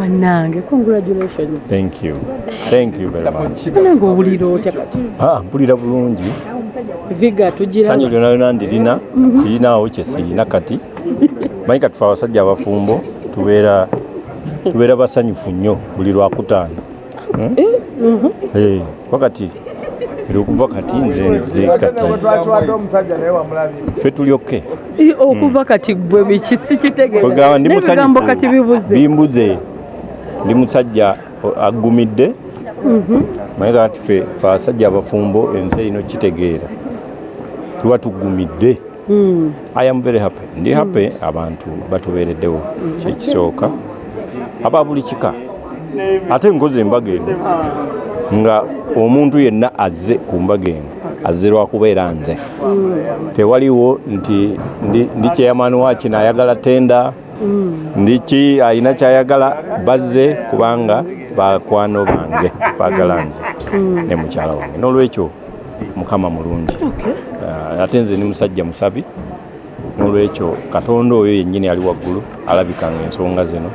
bannange congratulations. Thank you. Thank you very much. Nange owulira otya kati? Ah mpulira bulungi. Viga tugira sanyu lyona lyona ndirina sirinaawo kye sirina kati. Manyi katufe abasajja abafumbo tubeera tubeera basanyufu nnyo buli lwakutaano Eh, wakati era okuva kati nze nze kati. Fe tulyoke. I- okuva kati gwe biki kwegamba ndi sikitegeebigambo kati bibuze. bimbuze ndi musajja aggumidde naye kati fe fe abasajja abafumbo ensi erino kitegeera tuba tuggumidde. I am very happy. Ndi happy abantu batubeereddewo kyekisooka aba buli kika ate nkoze embaga eno nga omuntu yenna azze ku mbaga eno azze lwakubeera nze. Tewaliwo nti ndi, ndi chairman wa kino ayagala tenda ndiki alina kyayagala bazze kubanga bakwano bange baagala nze ne mukyala wange. N'olwekyo mukama mulungi. Ah, ate nze ni musajja musabi. N'olwekyo katonda oyo yennyini ali waggulu alabikanga ensonga zino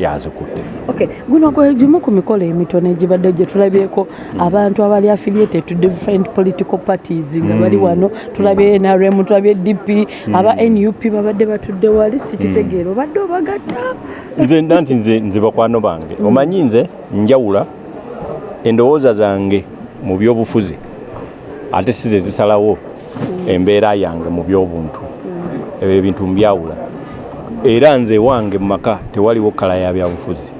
yazikutte Okay, guno gwe gimu ku mikolo emitono egibadde gye tulabyeko abantu abali affiliated to different political parties nga bali wano tulabye NRM tulabye DP aba NUP babadde batudde wali sikitegeera obadde obagatta. Nze nanti nze nze bakwano bange omanyi nze njawula endowooza zange mu byobufuzi ate si ze zisalawo embeera yange mu byobuntu. Ebyo ebintu mbyawula era nze wange mu maka tewaliwo kala ya byabufuzi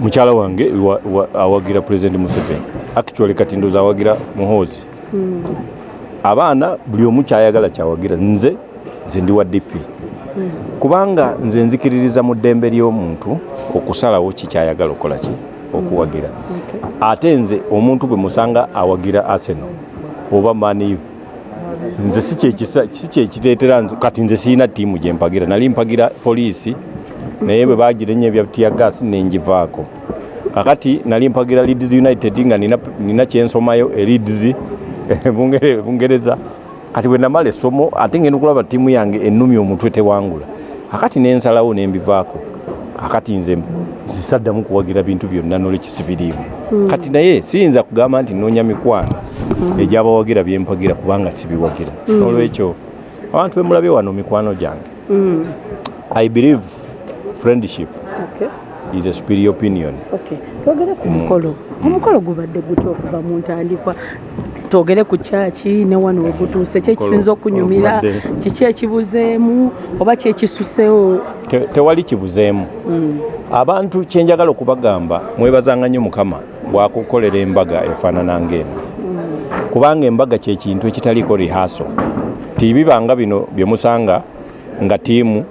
mukyala wange wa- wa- awagira president museveni. Actually kati ndoza awagira muhoozi. Abaana buli omu kyayagala kyawagira. Nze nze ndi wa dp kubanga nze nzikiririza mu ddembe ly'omuntu okusalawo kikyayagala okukola ki okuwagira. Ate nze omuntu bwe musanga awagira arsenal oba maniyu nze si kyekireetera kati nze siina ttiimu gye mpagira. Nali mpagira poliisi naye bwe bagirenya ebya tiyagas nengivaako kakati nali mpagira leeds united nga nina, kyensomayo e leeds Bungere- bungereza kati bwe namala essomo ate ngenda okulaba ttiimu yange ennumi omutwe tewangula. Kakati nensalawo nembivaako kakati nze zisaddamu kuwagira bintu byonna nolwekisibiriimu kati naye siyinza kugamba nti noonya mikwano egyabawagira byempagira kubanga sibiwagira. Nolwekyo abantu bemulabye wano mikwano gyange. I believe friendship is a superior opinion. Okay. twogere ku mukolo. Omukolo gubadde gutya okuva mu ntandikwa. Twogere ku kyaki ne wano we gutuuse ki ekisinza okunyumira kiki ekibuzeemu oba kyekisusewo Te- tewali kibuzeemu. Abantu kyenjagala okubagamba mwebazanga nnyo mukama bwakukolera embaga efaanana ng'eno kubanga embaga kyekintu ekitaliiko rihaso tibibanga bino bye musanga nga tiimu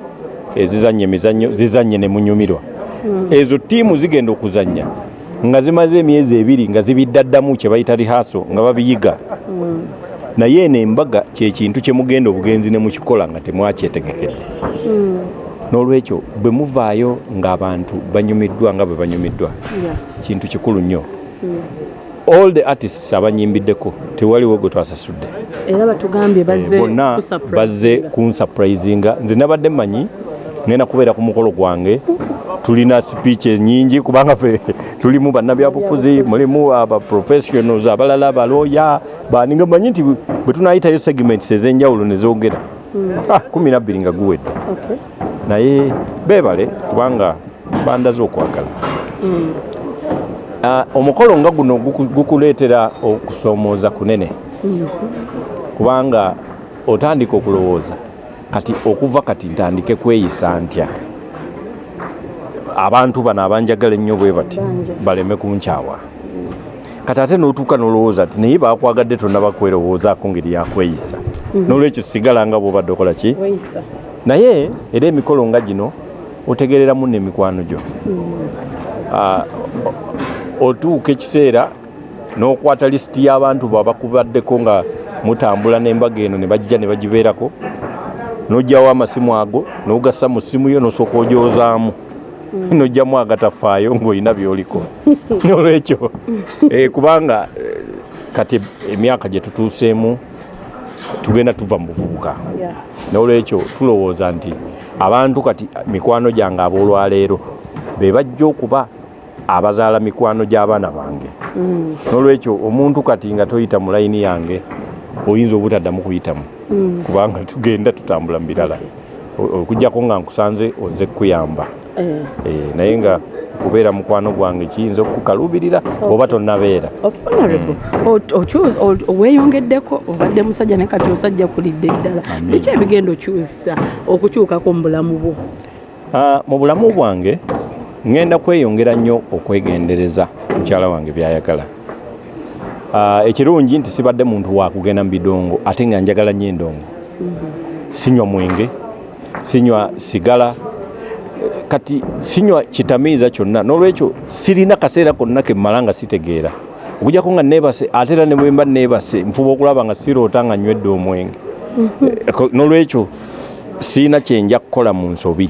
ezizanya emizannyo zizanye ne munyumirwa. Ezo tiimu zigenda okuzanya nga zimaze emyezi ebiri nga zibiddaddamu kye bayita rihaso nga babiyiga. Naye eno embaga kyekintu kye mugenda obugenzi ne mukikola nga temwakyetegekedde. N'olwekyo bwe muvaayo ng'abantu banyumiddwa nga bwe banyumiddwa kintu kikulu nnyo all the artists abanyimbiddeko tewaliwo gwe twasasudde. Era batugambye bazze Eh, bonna bazze kunsurprisinga nze nabadde mmanyi ngenda kubeera ku mukolo gwange. Tulina speech nyingi kubanga ffe tulimu bannabyabufuzi mulimu abaprofessionals abalala abalooya baninga manyi nti bwe tunayitayo segments ez'enjawulo ne zoogera. Ah, kumi nabbiri nga guwedde. Naye beebale kubanga bandaze okwagala. Ah, omukolo nga guno guku- gukuleetera okusoomooza kunene. Kubanga otandika okulowooza kati okuva kati ntandike kweyisa ntya? Abantu bano abanjagala ennyo bwe bati baleme kunkyawa. Kati ate n'otuuka n'olowooza nti naye bakwagadde tonna bakwerowoozaako ngeri yakweyisa n'olwekyo sigala nga bwobadde okola ki? Naye era emikolo nga gino otegereramu n'emikwano gyo. Ah, o- otuuka ekiseera n'okwata lisiti y'abantu babakubaddeko nga mutambula n'embaga eno ne bajja ne bagibeerako n'ogyawo amasimu ago n'ogassa mu simu yo n'osooka ogyozaamu. N'ogjamu agatafaayo ng'olina byoliko. N'olwekyo eh, kubanga eh, kati emyaka gye tutuuseemu tugenda tuva mu buvubuka. N'olwekyo tulowooza nti abantu kati mikwano gyange ab'olwaleero be bajja okuba abazaala mikwano gy'abaana bange. Mm. n'olwekyo omuntu kati nga toyita mu layini yange oyinza obutaddamu kuyitamu. Mm. kubanga tugenda tutambula mu birala. O- okugjako nga nkusanze oze kukuyamba. Eh. Eh, naye nga okubeera mukwano gwange kiyinza okukalubirira oba tonnabeera. O- weeyongeddeko obadde musajja naye kati osajja kulidde ddala biki ebigenda okyusa okukyukako mu bulamu bwo? Ah, mu bulamu bwange ŋŋenda kweyongera nnyo okwegendereza mukyala wange byayagala. Ah, ekirungi nti sibadde muntu wakugenda mu bidongo ate nga njagala nnyo endongo. Sinywa mwenge sinywa sigala kati sinywa kitamiiza kyonna n'olwekyo sirina kaseera konna kemmala nga sitegeera. Okujjako nga neebase ate era ne bwe mba neebase nfuba okulaba nga siroota nga nywedde omwenge. Ko- n'olwekyo siina kyenja kukola mu nsobi.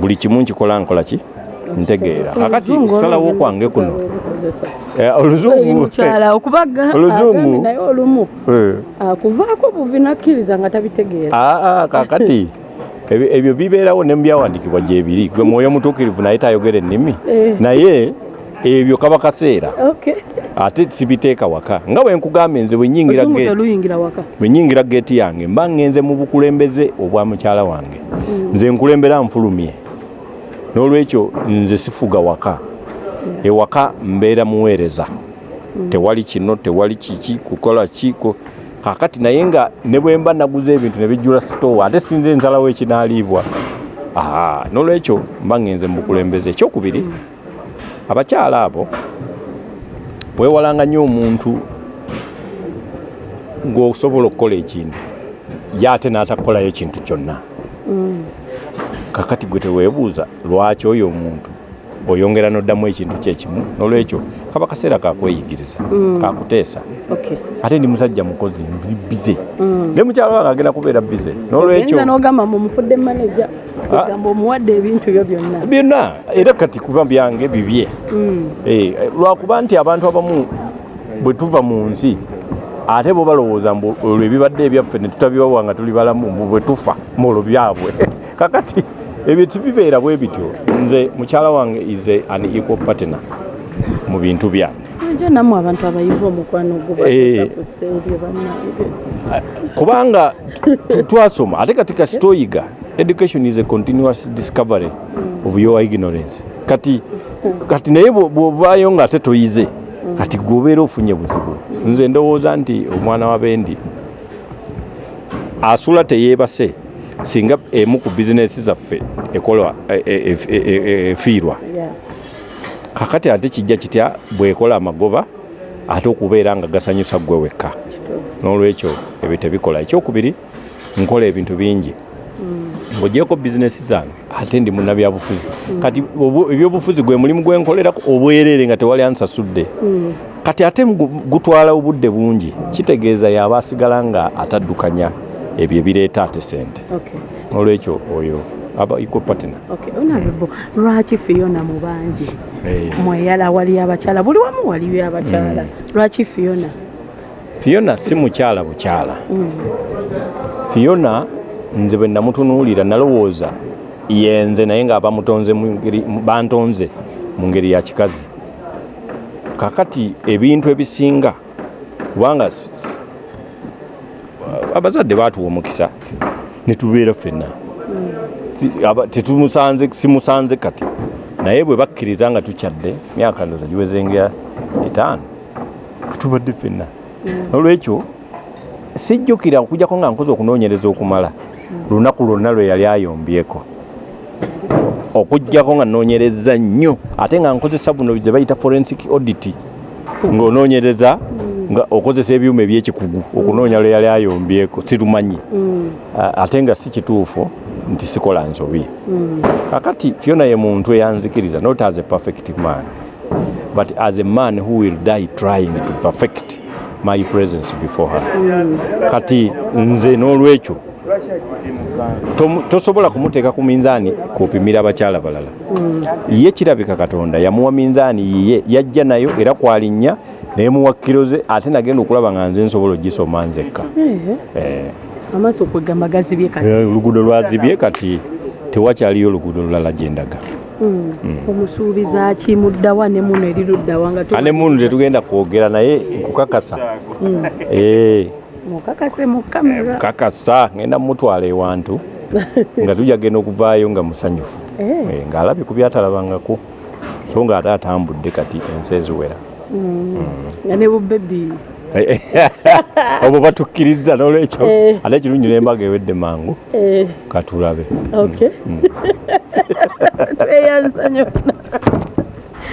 Buli kimu nkikola nkola ki ntegeera. Akati Oluzungu kusalawo olwo kwange kuno. olukozesa. Eh, agambe naye olumu. Eh. akuvaako buvi nakkiriza nga tabitegeera. Aa kakati. Ebyo- bibeerawo ne mubyawandiikibwa gyebiri gwe mwoyo mutuukirivu naye tayogera ennimi Eh. naye ebyo kaba kaseera. Okay. ate sibiteeka waka. Nga bwe nkugambye nze bwe nnyingira Oluzungu geeti yange mba ngenze mu bukulembeze obwa mukyala wange. Nze nkulembera nfulumye n'olwekyo nze sifuga waka. Ewaka mbeera muweereza. Tewali kino tewali kiki kukola kiko. Kakati naye nga ne bwe mba naguza ebintu ne bijjula sitoowa ate sinze nsalawo ekinaaliibwa. Aha, n'olwekyo mba ngenze mu bukulembeze. Ekyokubiri abakyala abo bwewalanga nnyo omuntu ng'osobola okukola ekintu ye ate n'atakukolayo kintu kyonna kakati gwe teweebuuza lwaki oyo omuntu? Oyongera n'oddamu ekintu kyekimu n'olwekyo kaba kaseera kakweyigiriza kakuteesa. Okay. ate ndi musajja mukozi ndi bize. Ne mukyala wange agenda kubeera bize n'olwekyo Oyinza n'ogamba mumufudde maneja Ah. egamba omuwadde ebintu byo byonna. Byonna era kati kuba byange bibye. Mm. Eh, lwakuba nti abantu abamu bwe tuva mu nsi ate bo balowooza mbu olwo ebibadde ebyaffe ne tutabibawa nga tuli balamu bwe tufa muolwo byabwe. Kakati ebyo tibibeera bwe bityo. Nze mukyala wange ize an equal partner mu bintu byange. Nammwe abantu abayivu omukwano Eh. kubanga twasoma ate kati kati toyiga. Education is a continuous discovery of your ignorance. Kati kati naye bwo- bwovaayo nga ate toyize kati gwobeera ofunye buzibu. Nze ndowooza nti omwana wa bendi asula teyeebase singa emu ku bizinesi zaffe ekolwa e- e- e- e- efiirwa kakati ate kijja kitya bwekola amagoba ate okubeera nga gasanyusa ggwe wekka. N'olwekyo ebyo tebikola. Ekyokubiri nkola ebintu bingi. Ng'ogyeko bizinesi zange ate ndi munnabyabufuzi kati obu- ebyobufuzi gwe mulimu gwenkolerako obwerere nga tewali ansasudde. Kati ate gu- gutwala obudde bungi kitegeeza yaba asigala nga ataddukanya ebyo ebireeta ate sente Okay. olwekyo oyo aba equal partner. Okay. Honorable, lwaki Fiona mu bangi Eh. mweyala wali abakyala buli wamu waliyo abakyala lwaki Fiona? Fiona si mukyala bukyala. Fiona nze bwe namutunuulira nalowooza yenze naye nga bamutonze bantonze mu ngeri ya kikazi. Kakati ebintu ebisinga kubanga abazadde baatuwa omukisa netubeera ffenna. Si- aba- tetumusanze simusanze kati. Naye bwe bakkiriza nga tukyadde myaka ndoza giwezengera etaano tubadde ffenna. Olwekyo sijjukira okujjako nga nkoze okunoonyereza okumala. Lunaku lwonna lwe yali ayombyeko. Okujjako nga noonyereza nnyo ate nga nkozesa buno ze bayita forensic audit ng'onoonyereza nga okozesa ebyuma ebyekikugu okunoonya lwe yali ayombyeko sirumanyi. A- ate nga si kituufu nti sikola nsobi. Kakati fiona ye muntu eyanzikiriza not as a perfect man but as a man who will die trying to perfect my presence before her. Kati nze n'olwekyo tosobola kumuteeka ku minzaani kupimira abakyala balala. Ye kirabika katonda yamuwa minzaani yiye yajja nayo era kwalinnya nemuwa kiro ze ate nagenda okulaba nga nze nsobola ogisoma nzekka. Eh, amaaso kwegamba gazibye kati? Eh, oluguudo lwazibye kati tewakyaliyo oluguudo lulala gyendaga omusuubiza ki muddawa ne muno eri luddawa nga ane munu tetugenda kwogera naye nkukakasa. Eh, mukakase mu kamera. Kakasa ngenda mumutwala ewantu nga tujja genda okuvaayo nga musanyufu. Ng'alabye ku byatalabangako so nga ate atambudde kati ensi eziwera nga ne bubebi obwo batukkiriza n'olwekyo. Eh. ate ekirungi n'embaga ewedde mangu. Eh, katulabe okay. Tweyanza nyonna